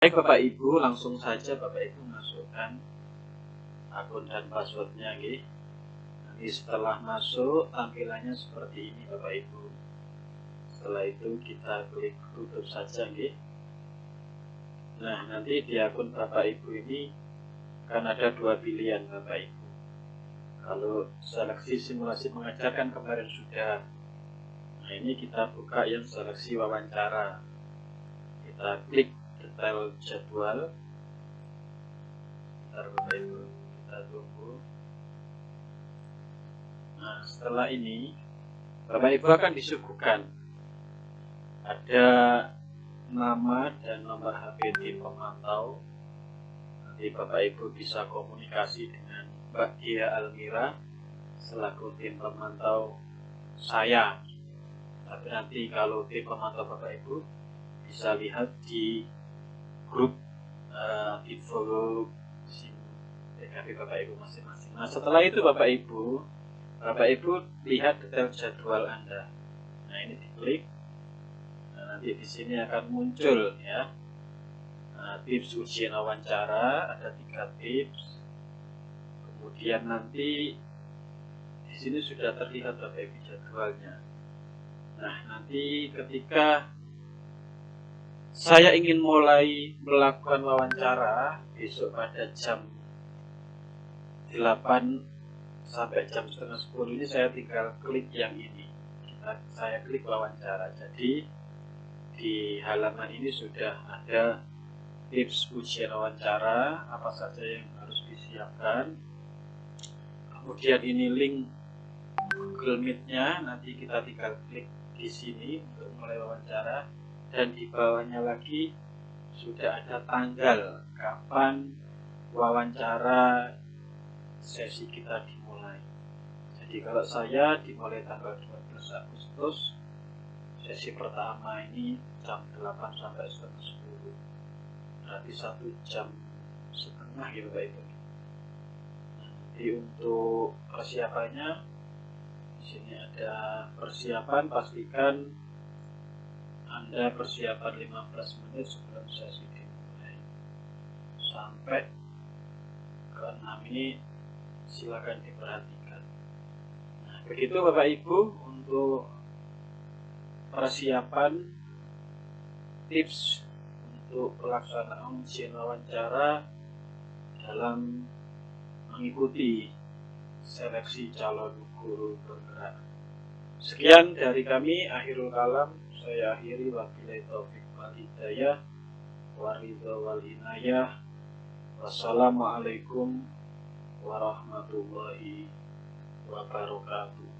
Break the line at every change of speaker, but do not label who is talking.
Baik Bapak Ibu, langsung saja Bapak Ibu masukkan akun dan passwordnya gitu. Nanti setelah masuk tampilannya seperti ini Bapak Ibu. Setelah itu kita klik tutup saja gitu. Nah nanti di akun Bapak Ibu ini akan ada dua pilihan Bapak Ibu. Kalau seleksi simulasi mengajarkan kemarin sudah. Nah ini kita buka yang seleksi wawancara. Kita klik detail jadwal. Bentar Bapak Ibu kita tunggu. Nah setelah ini Bapak Ibu akan disuguhkan. Ada nama dan nomor HP tim pemantau. Nanti Bapak Ibu bisa komunikasi dengan Mbak Dia Almira selaku tim pemantau saya. Tapi nanti kalau tim pemantau Bapak Ibu bisa lihat di grup uh, info SIM TKP Bapak Ibu masing-masing. Nah setelah itu Bapak Ibu, Bapak Ibu lihat detail jadwal Anda. Nah ini diklik. Nah, nanti di sini akan muncul ya nah, tips ujian wawancara ada tiga tips. Kemudian nanti di sini sudah terlihat Bapak Ibu jadwalnya. Nah nanti ketika saya ingin mulai melakukan wawancara besok pada jam 8 sampai jam setengah 10 ini saya tinggal klik yang ini. Kita, saya klik wawancara. Jadi di halaman ini sudah ada tips ujian wawancara apa saja yang harus disiapkan. Kemudian ini link Google Meet-nya. Nanti kita tinggal klik di sini untuk mulai wawancara dan di bawahnya lagi sudah ada tanggal kapan wawancara sesi kita dimulai. Jadi kalau saya dimulai tanggal 12 Agustus, sesi pertama ini jam 8 sampai setengah 10. Berarti satu jam setengah ya Bapak Ibu. Nanti untuk persiapannya di sini ada persiapan pastikan anda persiapan 15 menit sebelum sesi dimulai sampai ke 6 ini silakan diperhatikan. Nah, begitu Bapak Ibu untuk persiapan tips untuk pelaksanaan ujian wawancara dalam mengikuti seleksi calon guru bergerak. Sekian dari kami, akhirul kalam saya akhiri. Wabillahi taufik wal hidayah. Waridha wal inayah. Wassalamualaikum warahmatullahi wabarakatuh